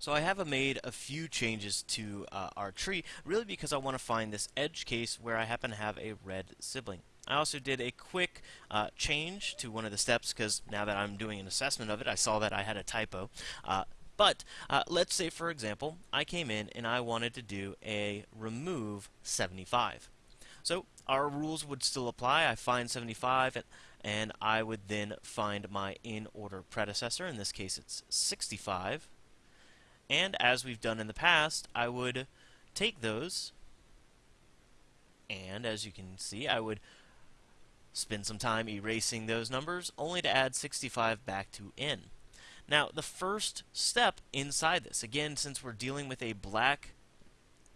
So I have made a few changes to uh, our tree, really because I want to find this edge case where I happen to have a red sibling. I also did a quick uh, change to one of the steps because now that I'm doing an assessment of it, I saw that I had a typo. Uh, but uh, let's say, for example, I came in and I wanted to do a remove 75. So our rules would still apply. I find 75 and, and I would then find my in order predecessor. In this case, it's 65 and as we've done in the past, I would take those, and as you can see, I would spend some time erasing those numbers, only to add 65 back to n. Now, the first step inside this, again, since we're dealing with a black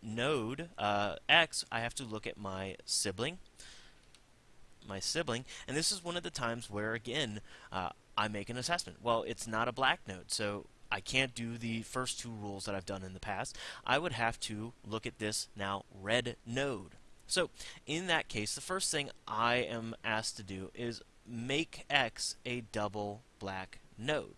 node, uh, x, I have to look at my sibling, my sibling, and this is one of the times where, again, uh, I make an assessment. Well, it's not a black node, so I can't do the first two rules that I've done in the past. I would have to look at this now red node. So in that case, the first thing I am asked to do is make X a double black node.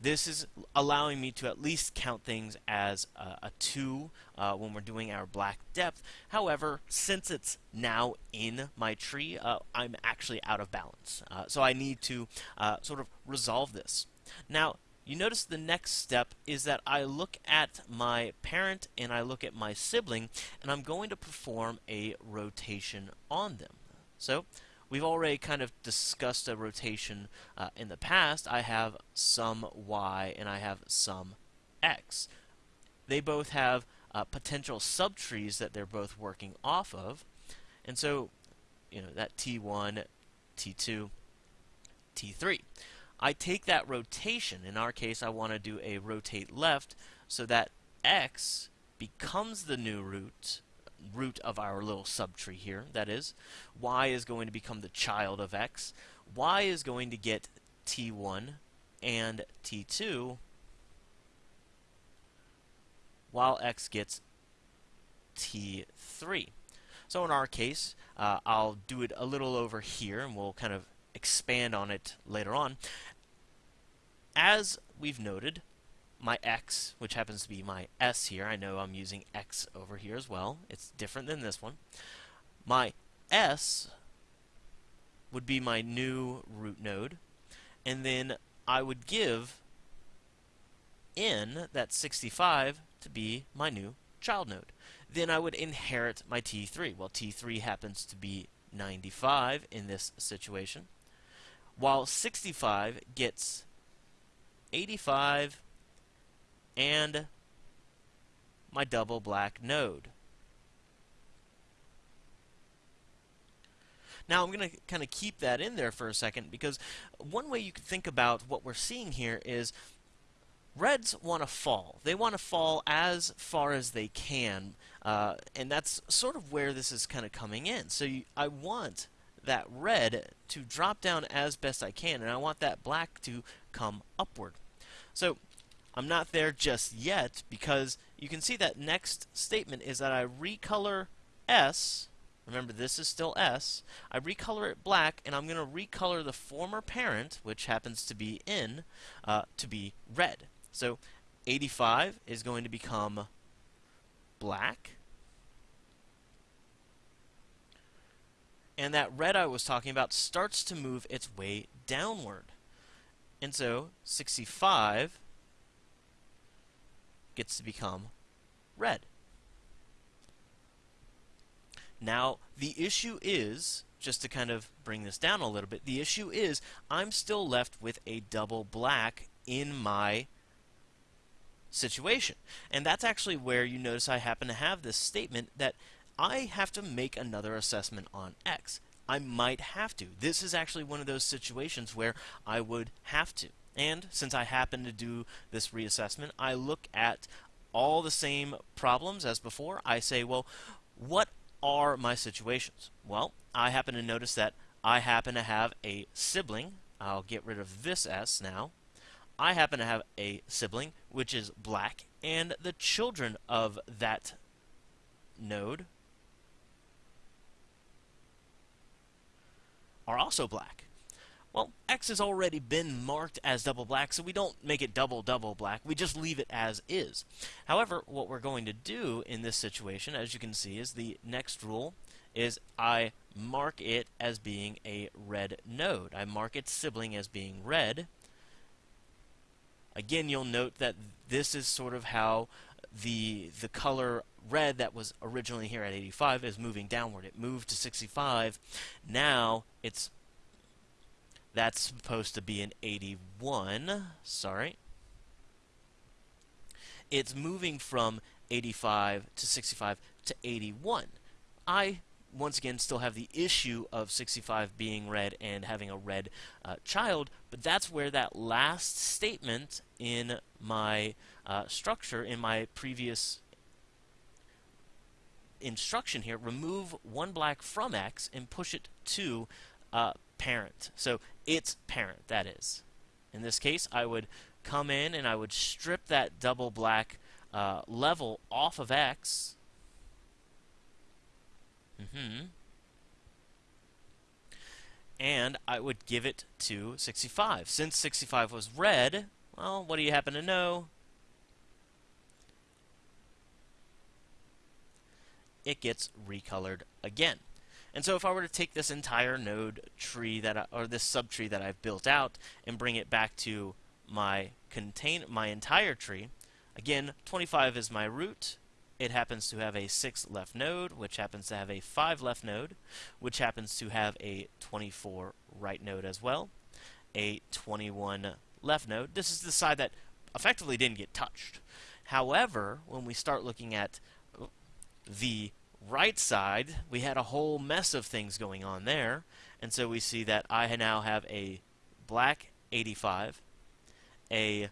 This is allowing me to at least count things as a, a 2 uh, when we're doing our black depth. However, since it's now in my tree, uh, I'm actually out of balance. Uh, so I need to uh, sort of resolve this. Now, you notice the next step is that I look at my parent and I look at my sibling and I'm going to perform a rotation on them. So we've already kind of discussed a rotation uh, in the past. I have some y and I have some x. They both have uh, potential subtrees that they're both working off of. And so, you know, that T1, T2, T3. I take that rotation. In our case, I want to do a rotate left so that x becomes the new root root of our little subtree here, that is. y is going to become the child of x. y is going to get t1 and t2 while x gets t3. So in our case, uh, I'll do it a little over here, and we'll kind of expand on it later on. As we've noted, my x, which happens to be my s here, I know I'm using x over here as well. It's different than this one. My s would be my new root node, and then I would give n, that's 65, to be my new child node. Then I would inherit my T3. Well, T3 happens to be 95 in this situation while 65 gets 85 and my double black node. Now I'm going to kind of keep that in there for a second because one way you can think about what we're seeing here is Reds want to fall. They want to fall as far as they can, uh, and that's sort of where this is kind of coming in. So you, I want that red to drop down as best I can, and I want that black to come upward. So I'm not there just yet because you can see that next statement is that I recolor S, remember this is still S, I recolor it black and I'm going to recolor the former parent, which happens to be in, uh, to be red. So 85 is going to become black, and that red I was talking about starts to move its way downward. And so 65 gets to become red. Now, the issue is, just to kind of bring this down a little bit, the issue is I'm still left with a double black in my situation. And that's actually where you notice I happen to have this statement that I have to make another assessment on X. I might have to. This is actually one of those situations where I would have to. And since I happen to do this reassessment, I look at all the same problems as before. I say, well, what are my situations? Well, I happen to notice that I happen to have a sibling. I'll get rid of this S now. I happen to have a sibling, which is black, and the children of that node are also black. Well, X has already been marked as double black, so we don't make it double double black. We just leave it as is. However, what we're going to do in this situation, as you can see, is the next rule is I mark it as being a red node. I mark its sibling as being red. Again, you'll note that this is sort of how the the color red that was originally here at 85 is moving downward. It moved to 65. Now it's that's supposed to be an 81. Sorry. It's moving from 85 to 65 to 81. I, once again, still have the issue of 65 being red and having a red uh, child, but that's where that last statement in my uh, structure, in my previous instruction here, remove one black from X and push it to uh, parent. So its parent, that is. In this case, I would come in and I would strip that double black uh, level off of X. Mm -hmm. And I would give it to 65. Since 65 was red, well, what do you happen to know? It gets recolored again. And so if I were to take this entire node tree that I, or this subtree that I've built out and bring it back to my contain my entire tree, again 25 is my root. It happens to have a 6 left node, which happens to have a 5 left node, which happens to have a 24 right node as well, a 21 left node. This is the side that effectively didn't get touched. However, when we start looking at the right side, we had a whole mess of things going on there. And so we see that I now have a black 85, a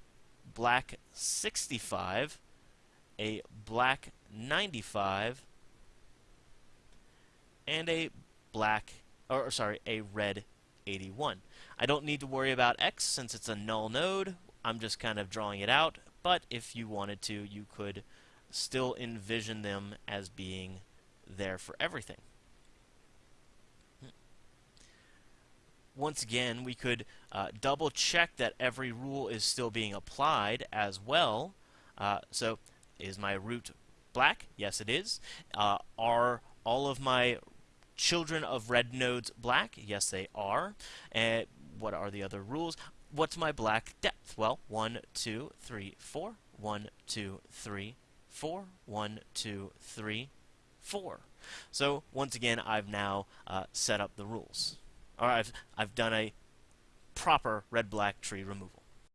black 65, a black 95, and a black, or sorry, a red 81. I don't need to worry about X since it's a null node. I'm just kind of drawing it out, but if you wanted to, you could still envision them as being there for everything. Once again, we could uh, double check that every rule is still being applied as well. Uh, so, is my root black? Yes, it is. Uh, are all of my children of red nodes black? Yes, they are. And what are the other rules? What's my black depth? Well, 1, 2, 3, 4. 1, 2, 3, 4. 1, 2, 3, 4. So once again, I've now uh, set up the rules. Or I've, I've done a proper red-black tree removal.